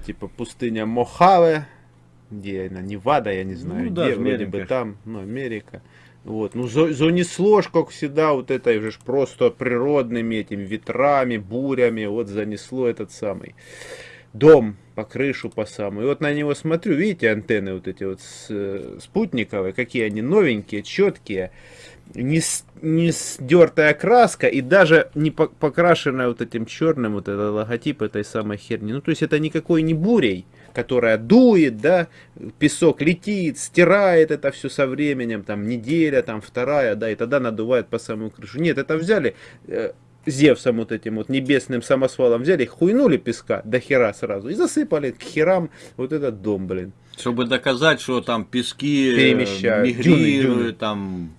это типа пустыня Мохаве, где она, Невада, я не знаю, Ну где, да, вроде Америка бы там, ну, Америка. Вот, ну, за- занесло ж, как всегда, вот этой уже ж просто природными этими ветрами, бурями, вот занесло этот самый дом по крышу по самую. И вот на него смотрю, видите, антенны вот эти вот с- э, спутниковые, какие они новенькие, четкие, не, не сдертая краска и даже не по- покрашенная вот этим черным вот этот логотип этой самой херни. Ну, то есть это никакой не бурей, которая дует, да, песок летит, стирает это все со временем, там неделя, там вторая, да, и тогда надувает по самую крышу. Нет, это взяли э, Зевсом вот этим вот небесным самосвалом взяли, хуйнули песка до хера сразу и засыпали к херам вот этот дом, блин. Чтобы доказать, что там пески э, Перемещают. мигрируют, Дюны, дюны. там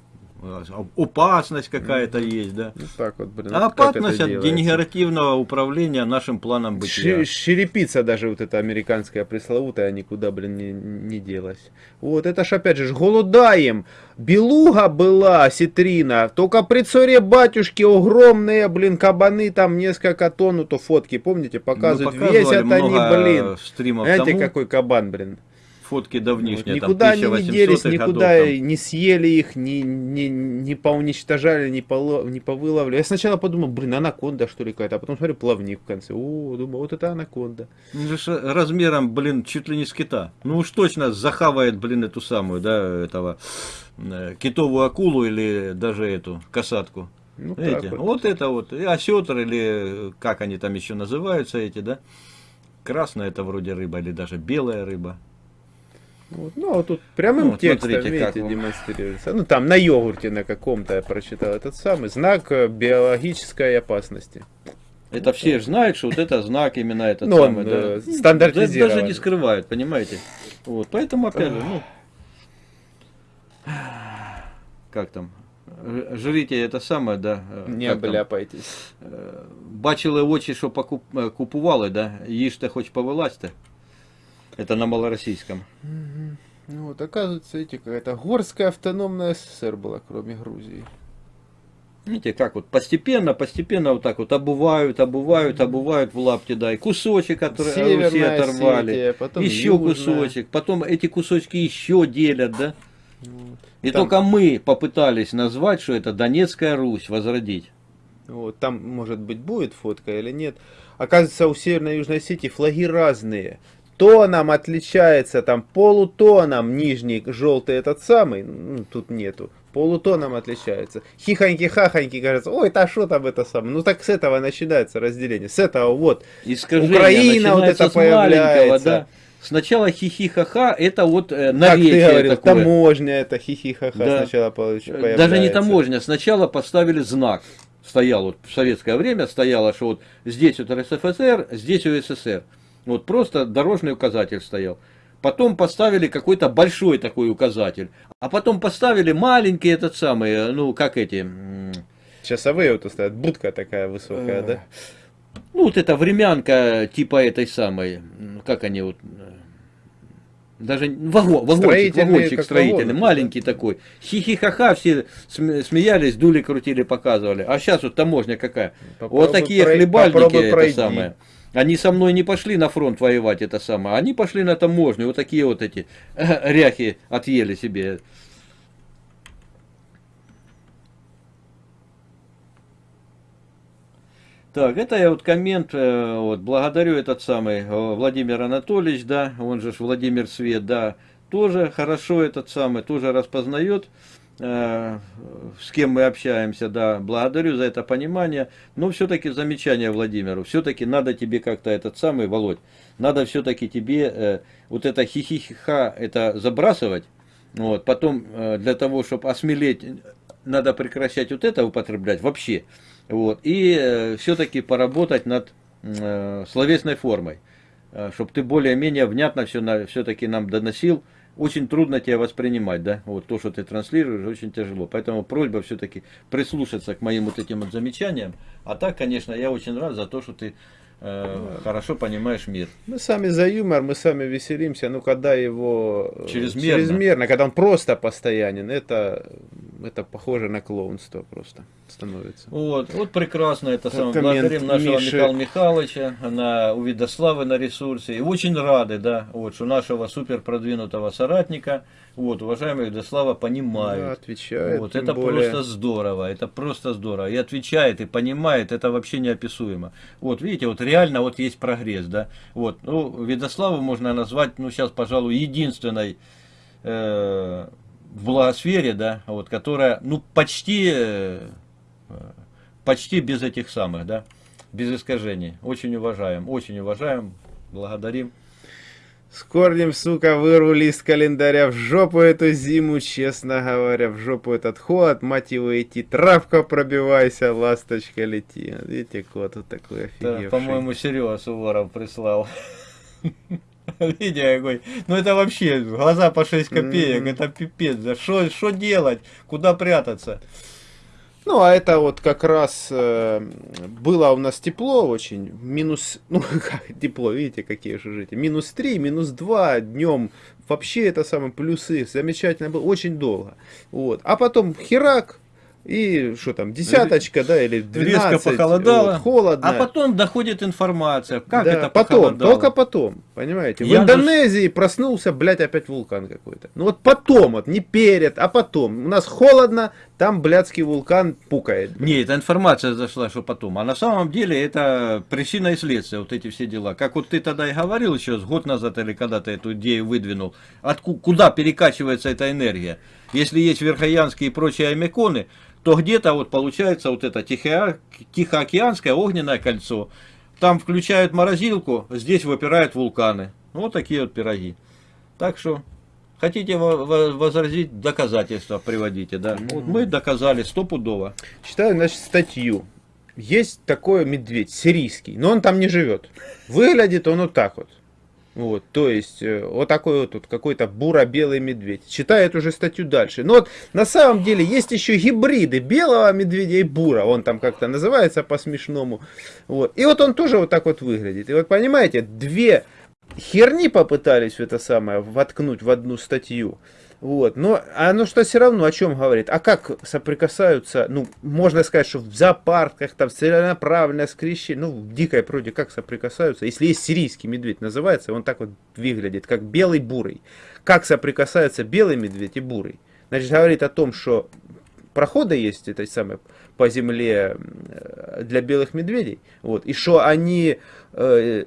опасность какая-то есть, да. Ну так вот, блин. А вот опасность от делается? генеративного управления нашим планом бытия. Черепица даже вот эта американская пресловутая никуда, блин, не, не делась. Вот, это ж опять же ж голодаем. Белуга была, ситрина, только при царе батюшке огромные, блин, кабаны, там несколько тонн, ну то фотки, помните, показывают, Мы показывали весят они, блин. стримов Знаете, тому, какой кабан, блин. Фотки Вот, давнишние, никуда там они не 1800 делись, годов, никуда там. не съели их, не, не, не поуничтожали, не, поло, не повыловли. Я сначала подумал, блин, анаконда что ли какая-то, а потом смотрю, плавник в конце. О, думаю, вот это анаконда. Ну, размером, блин, чуть ли не с кита. Ну уж точно захавает, блин, эту самую, да, этого э, китовую акулу или даже эту касатку. Ну, Эти. вот. Вот это вот. И осетр или как они там еще называются эти, да? Красная это вроде рыба или даже белая рыба. Вот, ну, вот тут прямым Ну, вот текстом, смотрите, как видите, вам. демонстрируется. Ну, там на йогурте на каком-то я прочитал этот самый знак э, биологической опасности. Это все же знают, что вот это знак именно этот Ну, он, самый, э, да. стандартизирован. Даже не скрывают, понимаете? Вот, поэтому опять же, ну, как там, жрите это самое, да, э, Не как обляпайтесь. бачили очі, що покуп, купували, да, їжте хоч повилазьте. Это на малороссийском. Ну, вот, оказывается, видите, какая-то горская автономная СССР была, кроме Грузии. Видите, как вот постепенно, постепенно вот так вот обувают, обувают, обувают в лапти, да, и кусочек который Северная Руси оторвали, Осетия, потом еще Южная. кусочек, потом эти кусочки еще делят, да. Вот. И Там- только мы попытались назвать, что это Донецкая Русь, возродить. Вот, там, может быть, будет фотка или нет. Оказывается, у Северной и Южной Осетии флаги разные. Тоном отличается, там полутоном нижний желтый этот самый, ну, тут нету, полутоном отличается. Хихоньки-хахоньки, кажется, ой, та что там это самое. Ну так с этого начинается разделение, с этого вот. Искажение Украина вот это появляется. да. Сначала хихи-ха-ха, это вот э, Как ты наречие говорил, такое. таможня это хихихаха Да. сначала появляется. Даже не таможня, сначала поставили знак. Стоял вот в советское время стояло, что вот здесь вот РСФСР, здесь УССР. Вот просто дорожный указатель стоял. Потом поставили какой-то большой такой указатель. А потом поставили маленький этот самый, э, ну как эти, Часовые вот стоят, будка такая высокая, Э, да? ну вот эта времянка типа этой самой, как они вот, э, даже вагон, вагончик, Строительные, вагончик строительный, вагоны, маленький такой. Хихи-ха-ха, все см- смеялись, дули, крутили, показывали. А сейчас вот таможня какая. Попробуй вот такие прой- хлебальники, это пройди. самое. Они со мной не пошли на фронт воевать, это самое. Они пошли на таможню, вот такие вот эти ряхи отъели себе. Так, это я вот коммент, э, вот, благодарю этот самый э, Владимир Анатольевич, да, он же Владимир Свет, да, тоже хорошо этот самый, тоже распознает, э, с кем мы общаемся, да, благодарю за это понимание, но все-таки замечание Владимиру, все-таки надо тебе как-то этот самый, Володь, надо все-таки тебе э, вот это хихихиха, это забрасывать, вот, потом э, для того, чтобы осмелеть, надо прекращать вот это употреблять вообще, вот, и все-таки поработать над э, словесной формой, чтобы ты более-менее внятно все все-таки нам доносил. Очень трудно тебя воспринимать, да, вот то, что ты транслируешь, очень тяжело. Поэтому просьба все-таки прислушаться к моим вот этим вот замечаниям. А так, конечно, я очень рад за то, что ты э, хорошо понимаешь мир. Мы сами за юмор, мы сами веселимся, но когда его э, Чрезмерно. чрезмерно, когда он просто постоянен, это это похоже на клоунство просто становится. Вот, вот прекрасно это самое. Благодарим нашего Миши. Михаила Михайловича на у Видославы на ресурсе. И очень рады, да, вот, что нашего супер продвинутого соратника, вот, уважаемый Видослава, Да, понимают. отвечает. Вот, это более. просто здорово, это просто здорово. И отвечает, и понимает, это вообще неописуемо. Вот, видите, вот реально вот есть прогресс, да. Вот, ну, Видославу можно назвать, ну, сейчас, пожалуй, единственной э, в благосфере, да, вот, которая, ну, почти, э, почти без этих самых, да, без искажений. Очень уважаем, очень уважаем, благодарим. С корнем, сука, вырву лист календаря в жопу эту зиму, честно говоря, в жопу этот холод, мать его идти, травка пробивайся, ласточка лети. Видите, кот вот такой офигевший. по-моему, Серега Суворов прислал. Видите, какой. Ну это вообще глаза по 6 копеек, Мгм. это пипец. Да что что делать? Куда прятаться? Ну, а это вот как раз э, было у нас тепло очень, минус, ну, как тепло, видите, какие же жители, минус 3, минус 2 днем, вообще это самое, плюсы, замечательно было, очень долго, вот, а потом херак, и что там, десяточка, да, или 12, Резко похолодало. вот, холодно. А потом доходит информация. Как Да, это потом, похолодало? только потом, понимаете. В Я Индонезии проснулся, блядь, опять вулкан какой-то. Ну вот потом, вот не перед, а потом. У нас холодно, там блядский вулкан пукает. Не, эта информация зашла, что потом. А на самом деле это причина и следствие, вот эти все дела. Как вот ты тогда и говорил еще год назад, или когда ты эту идею выдвинул, отку- куда перекачивается эта энергия. Если есть Верхоянские и прочие аймеконы, то где-то вот получается вот это Тихо- Тихоокеанское огненное кольцо. Там включают морозилку, здесь выпирают вулканы. Вот такие вот пироги. Так что, хотите во- во- возразить, доказательства приводите, да. Вот мы доказали стопудово. Читаю, значит, статью. Есть такой медведь, сирийский, но он там не живет. Выглядит он вот так вот. Вот, то есть, э, вот такой вот тут какой-то буро-белый медведь. Читаю эту же статью дальше. Но вот на самом деле есть еще гибриды белого медведя и бура. Он там как-то называется по-смешному. Вот. И вот он тоже вот так вот выглядит. И вот понимаете, две херни попытались это самое воткнуть в одну статью. Вот, но оно что все равно о чем говорит? А как соприкасаются, ну, можно сказать, что в зоопарках, там, целенаправленное скрещение, ну, в дикой природе как соприкасаются? Если есть сирийский медведь, называется, он так вот выглядит, как белый бурый. Как соприкасаются белый медведь и бурый? Значит, говорит о том, что проходы есть этой самой по земле э, для белых медведей, вот, и что они э,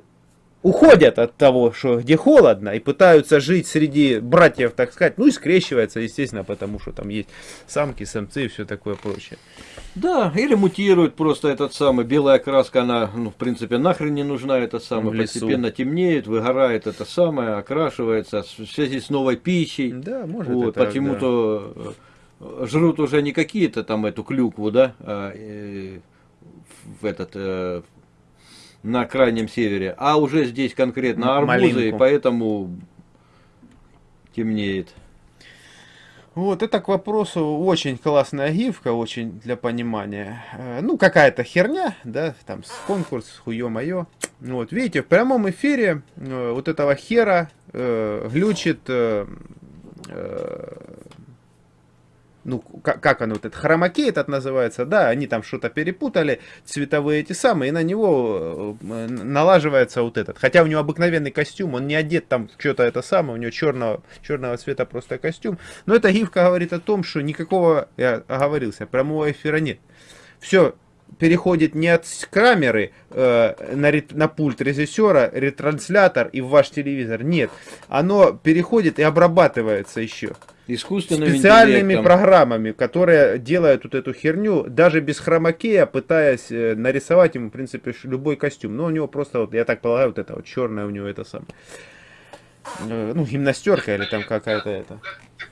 уходят от того, что где холодно, и пытаются жить среди братьев, так сказать, ну и скрещиваются, естественно, потому что там есть самки, самцы и все такое прочее. Да, или мутирует просто этот самый, белая краска, она, ну, в принципе, нахрен не нужна, это самое, постепенно темнеет, выгорает это самое, окрашивается в связи с новой пищей. Да, может Вот, это, да. почему-то э, жрут уже не какие-то там эту клюкву, да, а, э, в этот, э, на крайнем севере, а уже здесь конкретно арбузы, и малинку. поэтому темнеет. Вот, это к вопросу очень классная гифка, очень для понимания. Э, Ну, какая-то херня, да, там, с конкурс, хуё-моё. Вот, видите, в прямом эфире э, вот этого хера э, глючит, э, э, ну, как, оно, вот этот хромакей этот называется, да, они там что-то перепутали, цветовые эти самые, и на него э, налаживается вот этот. Хотя у него обыкновенный костюм, он не одет там что-то это самое, у него черного, черного цвета просто костюм. Но эта гифка говорит о том, что никакого, я оговорился, прямого эфира нет. Все переходит не от камеры э, на, рет- на пульт режиссера, ретранслятор и в ваш телевизор. Нет. Оно переходит и обрабатывается еще Искусственным специальными интеллектом. программами, которые делают вот эту херню, даже без хромакея, пытаясь э, нарисовать ему, в принципе, любой костюм. Но у него просто, вот, я так полагаю, вот это вот черное у него это самое. Э, Ну, гимнастерка или там какая-то это.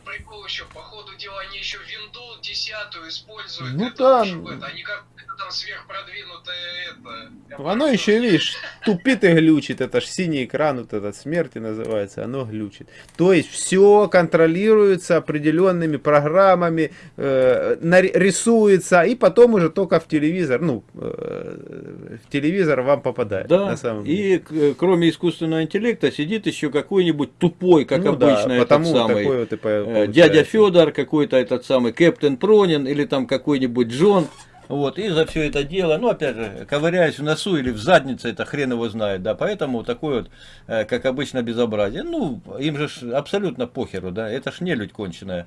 Прикол еще, по ходу дела они еще Windows 10 используют. Ну это, они как это там сверхпродвинутое это. Я Оно еще, видишь, тупит и глючит. Это ж синий экран, вот этот смерти называется, оно глючит. То есть все контролируется определенными программами, э, рисуется, и потом уже только в телевизор, ну, э, в телевизор вам попадает. Да, на самом деле. и э, кроме искусственного интеллекта сидит еще какой-нибудь тупой, как Ну да, обычно, потому этот самый такой вот и э, получается. дядя Федор, какой-то этот самый Кэптен Пронин или там какой-нибудь Джон. Вот, и за все это дело, ну, опять же, ковыряясь в носу или в заднице, это хрен его знает, да, поэтому такое вот, э, как обычно, безобразие. Ну, им же ж абсолютно похеру, да, это ж не людь конченая,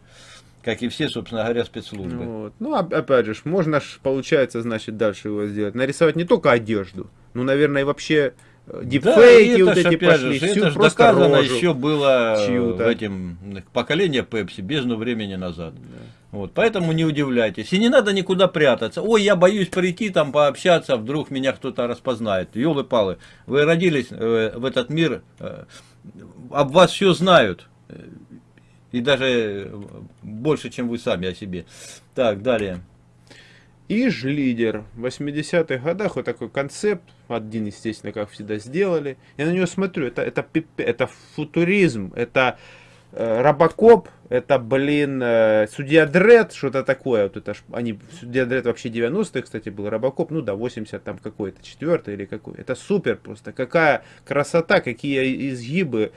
как и все, собственно говоря, спецслужбы. Вот. Ну, оп- опять же, можно ж, получается, значит, дальше его сделать. Нарисовать не только одежду, ну, наверное, и вообще э, Да, дипфейки это вот эти пошли, же, это ж просто доказано еще было э, чью-то. в этим поколение Пепси бездну времени назад. Вот, поэтому не удивляйтесь. И не надо никуда прятаться. Ой, я боюсь прийти там пообщаться, вдруг меня кто-то распознает. Ёлы-палы, вы родились э, в этот мир, э, об вас все знают. И даже э, больше, чем вы сами о себе. Так, далее. Иж лидер. В 80-х годах вот такой концепт, один, естественно, как всегда сделали. Я на него смотрю, это, это, это футуризм, это Робокоп, это, блин, э, Судья Дред, что-то такое. Вот это ж, они, Судья Дред вообще 90-х, кстати, был Робокоп, ну да, 80 там какой-то, четвертый или какой. Это супер просто, какая красота, какие изгибы.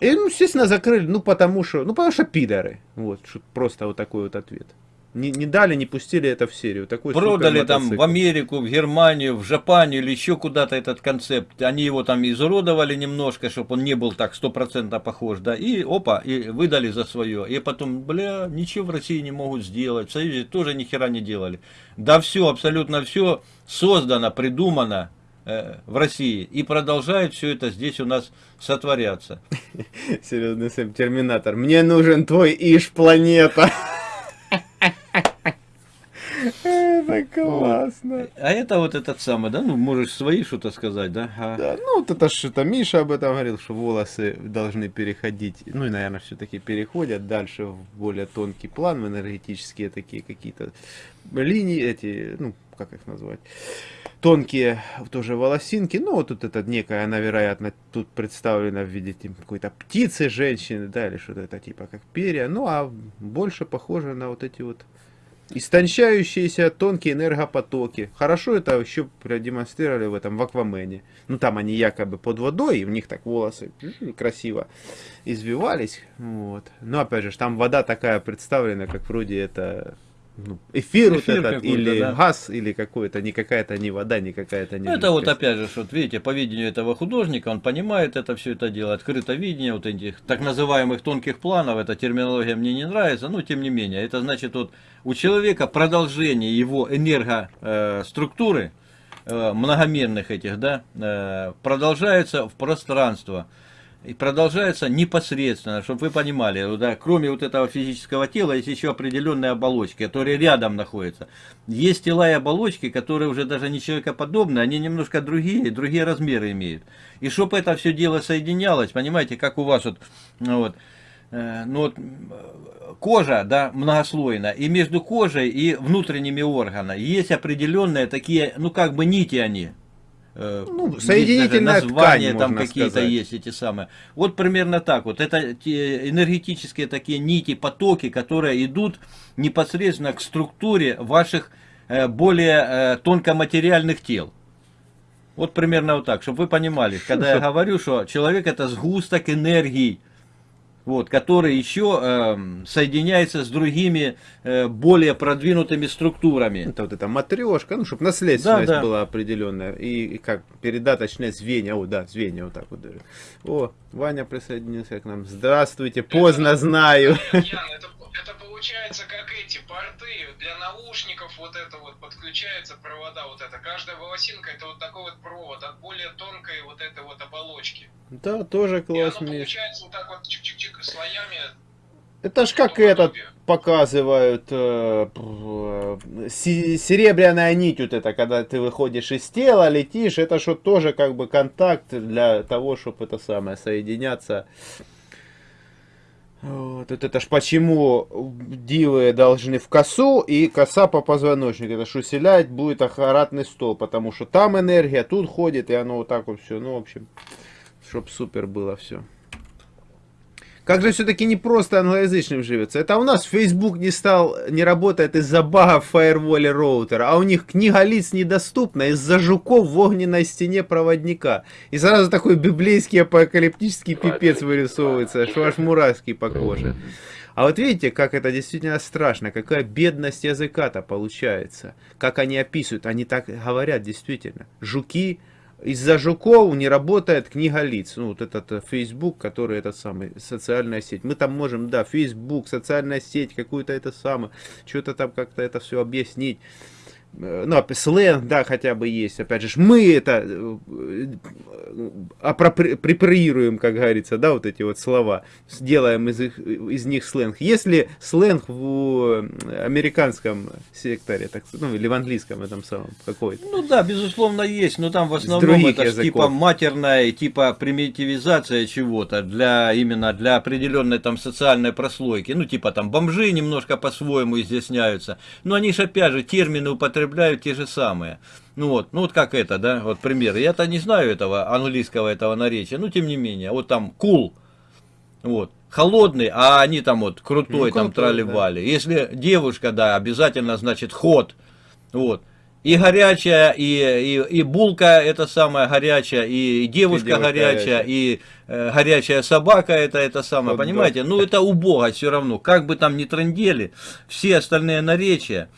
И, ну, естественно, закрыли, ну, потому что, ну, потому что пидоры. Вот, просто вот такой вот ответ. Не, не дали, не пустили это в серию. Такой Продали там в. Америку, в Германию, в Жапанию или еще куда-то этот концепт. Они его там изуродовали немножко, чтобы он не был так стопроцентно похож, да, и опа, и выдали за свое. И потом, бля, ничего в России не могут сделать, в Союзе тоже ни хера не делали. Да все, абсолютно все создано, придумано э, в России и продолжает все это здесь у нас сотворяться. Серьезный Сэм, Терминатор. Мне нужен твой Иш классно. А это вот этот самый, да, ну можешь свои что-то сказать, да? А- Да, ну вот это это Миша об этом говорил, что волосы должны переходить, ну и, наверное, все-таки переходят дальше в более тонкий план, в энергетические такие какие-то линии, эти, ну, как их назвать, тонкие тоже волосинки, ну вот тут это некая, она, вероятно, тут представлена в виде типа, какой-то птицы, женщины, да, или что-то это типа как перья, ну а больше похоже на вот эти вот истончающиеся тонкие энергопотоки. Хорошо это еще продемонстрировали в этом в Аквамене. Ну там они якобы под водой, и в них так волосы красиво извивались. Вот. Но опять же, там вода такая представлена, как вроде это ну, эфир, вот Эфир этот, какой-то, или да. газ, или какой-то, не какая-то не вода, не какая-то не Ну, это вот опять же, вот видите, по видению этого художника, он понимает это все это дело, открыто видение вот этих так называемых тонких планов, эта терминология мне не нравится, но тем не менее, это значит вот у человека продолжение его энергоструктуры, э, многомерных этих, да, э, продолжается в пространство. И продолжается непосредственно, чтобы вы понимали, да, кроме вот этого физического тела, есть еще определенные оболочки, которые рядом находятся. Есть тела и оболочки, которые уже даже не человекоподобные, они немножко другие, другие размеры имеют. И чтобы это все дело соединялось, понимаете, как у вас вот, ну вот, э, ну вот, кожа, да, многослойная, и между кожей и внутренними органами есть определенные такие, ну как бы нити они. Э, Ну, соединительная названия ткань, там какие-то есть эти самые. Вот примерно так вот. Это те энергетические такие нити, потоки, которые идут непосредственно к структуре ваших э, более э, тонкоматериальных тел. Вот примерно вот так, чтобы вы понимали, когда я говорю, что человек это сгусток энергии, вот, который еще эм, соединяется с другими э, более продвинутыми структурами. Это вот эта матрешка, ну, чтобы наследственность Да, да. была определенная. И, и как передаточное звенья. О, да, звенья вот так вот даже. О, Ваня присоединился к нам. Здравствуйте, поздно знаю. Это получается как эти порты для наушников, вот это вот подключаются провода, вот это. Каждая волосинка это вот такой вот провод от более тонкой вот этой вот оболочки. Да, тоже И класс, оно Миш. получается вот так вот чик-чик-чик слоями. Это ж как этот показывают э, э, серебряная нить вот это, когда ты выходишь из тела, летишь, это что тоже как бы контакт для того, чтобы это самое соединяться. Вот, это, это ж почему дивы должны в косу и коса по позвоночнику. Это ж усилять будет ахаратный стол, потому что там энергия, тут ходит, и оно вот так вот все. Ну, в общем, чтоб супер было все. Как же все-таки не просто англоязычным живется. Это у нас Facebook не стал, не работает из-за бага в фаерволе роутера, а у них книга лиц недоступна из-за жуков в огненной стене проводника. И сразу такой библейский апокалиптический пипец вырисовывается, что аж мурашки по коже. А вот видите, как это действительно страшно, какая бедность языка-то получается. Как они описывают, они так говорят действительно. Жуки, из-за жуков не работает книга лиц. Ну, вот этот э, Facebook, который этот самый, социальная сеть. Мы там можем, да, Facebook, социальная сеть, какую-то это самое, что-то там как-то это все объяснить. Э, ну, сленг, да, хотя бы есть. Опять же, мы это э, апроприируем, как говорится, да, вот эти вот слова, сделаем из, их, из них сленг. Если сленг в американском секторе, так, ну, или в английском этом самом какой-то. Ну да, безусловно, есть, но там в основном это ж типа матерная, типа примитивизация чего-то для именно для определенной там социальной прослойки. Ну, типа там бомжи немножко по-своему изъясняются. Но они же опять же термины употребляют те же самые. Ну вот, ну вот как это, да, вот пример. Я-то не знаю этого английского этого наречия, но тем не менее, вот там cool, вот, холодный, а они там вот крутой, ну, там трали-вали. Да. Если девушка, да, обязательно значит ход, вот. И горячая, и, и, и булка это самая горячая, и, девушка, и девушка горячая, горячая, и э, горячая собака это это самое, вот понимаете? Да. Ну это убого все равно, как бы там ни трендели, все остальные наречия,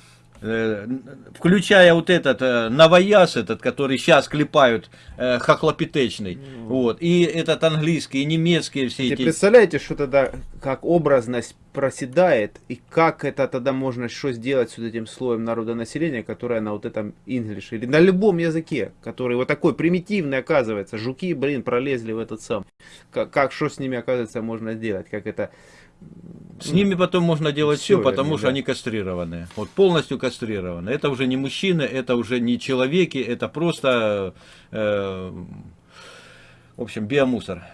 включая вот этот э, новояз этот, который сейчас клепают э, хохлопитечный, mm. вот, и этот английский, и немецкий все эти. Представляете, что тогда, как образность проседает, и как это тогда можно что сделать с вот этим слоем народонаселения, которое на вот этом English, или на любом языке, который вот такой примитивный оказывается, жуки, блин, пролезли в этот сам, как, как что с ними оказывается можно сделать, как это с ними потом можно делать все, все потому они, что да. они кастрированы. Вот полностью кастрированы. Это уже не мужчины, это уже не человеки, это просто, э, в общем, биомусор.